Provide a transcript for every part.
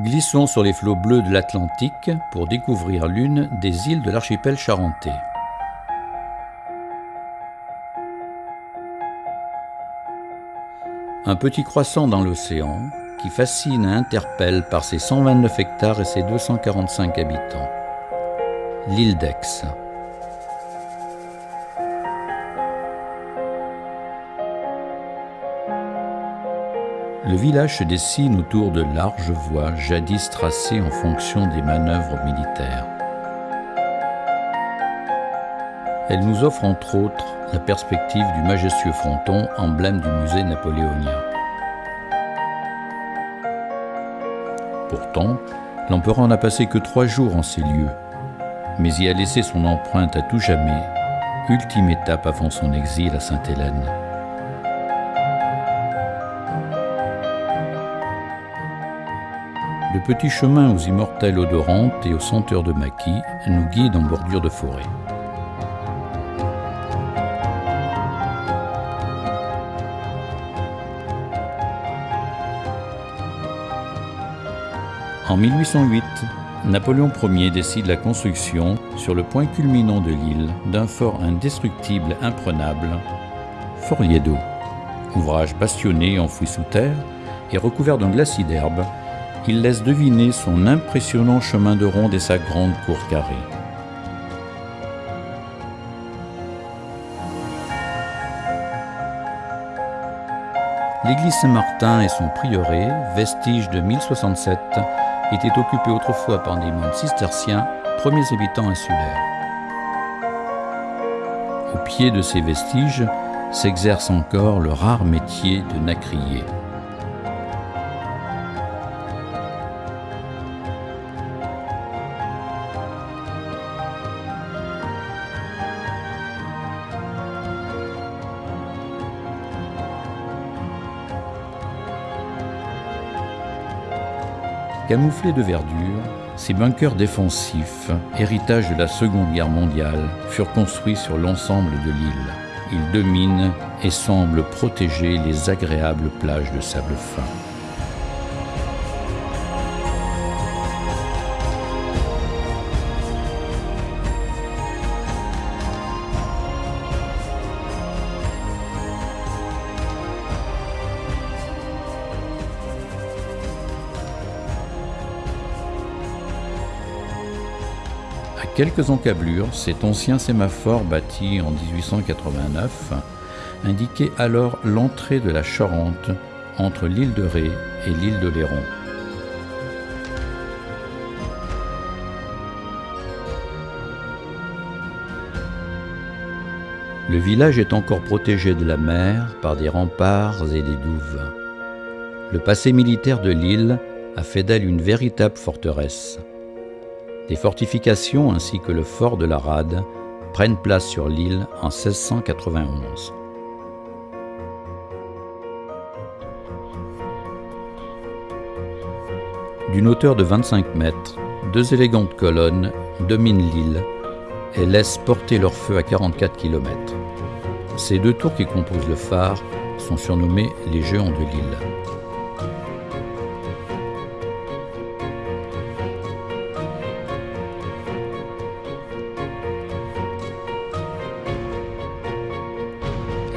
Glissons sur les flots bleus de l'Atlantique pour découvrir l'une des îles de l'archipel charentais. Un petit croissant dans l'océan qui fascine et interpelle par ses 129 hectares et ses 245 habitants. L'île d'Aix. Le village se dessine autour de larges voies jadis tracées en fonction des manœuvres militaires. Elle nous offre entre autres la perspective du majestueux fronton, emblème du musée napoléonien. Pourtant, l'empereur n'a passé que trois jours en ces lieux, mais y a laissé son empreinte à tout jamais, ultime étape avant son exil à Sainte-Hélène. Le petit chemin aux immortelles odorantes et aux senteurs de maquis nous guide en bordure de forêt. En 1808, Napoléon Ier décide la construction, sur le point culminant de l'île, d'un fort indestructible imprenable, Fort. Ouvrage bastionné enfoui sous terre et recouvert d'un glacis d'herbe, il laisse deviner son impressionnant chemin de ronde et sa grande cour carrée. L'église Saint-Martin et son prieuré, vestige de 1067, étaient occupés autrefois par des moines cisterciens, premiers habitants insulaires. Au pied de ces vestiges s'exerce encore le rare métier de nacrier. Camouflés de verdure, ces bunkers défensifs, héritage de la Seconde Guerre mondiale, furent construits sur l'ensemble de l'île. Ils dominent et semblent protéger les agréables plages de sable fin. À quelques encablures, cet ancien sémaphore bâti en 1889 indiquait alors l'entrée de la Charente entre l'île de Ré et l'île de Léron. Le village est encore protégé de la mer par des remparts et des douves. Le passé militaire de l'île a fait d'elle une véritable forteresse. Des fortifications ainsi que le fort de la Rade prennent place sur l'île en 1691. D'une hauteur de 25 mètres, deux élégantes colonnes dominent l'île et laissent porter leur feu à 44 km. Ces deux tours qui composent le phare sont surnommés les géants de l'île.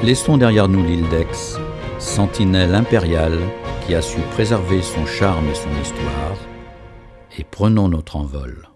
Laissons derrière nous l'île d'Aix, sentinelle impériale qui a su préserver son charme et son histoire, et prenons notre envol.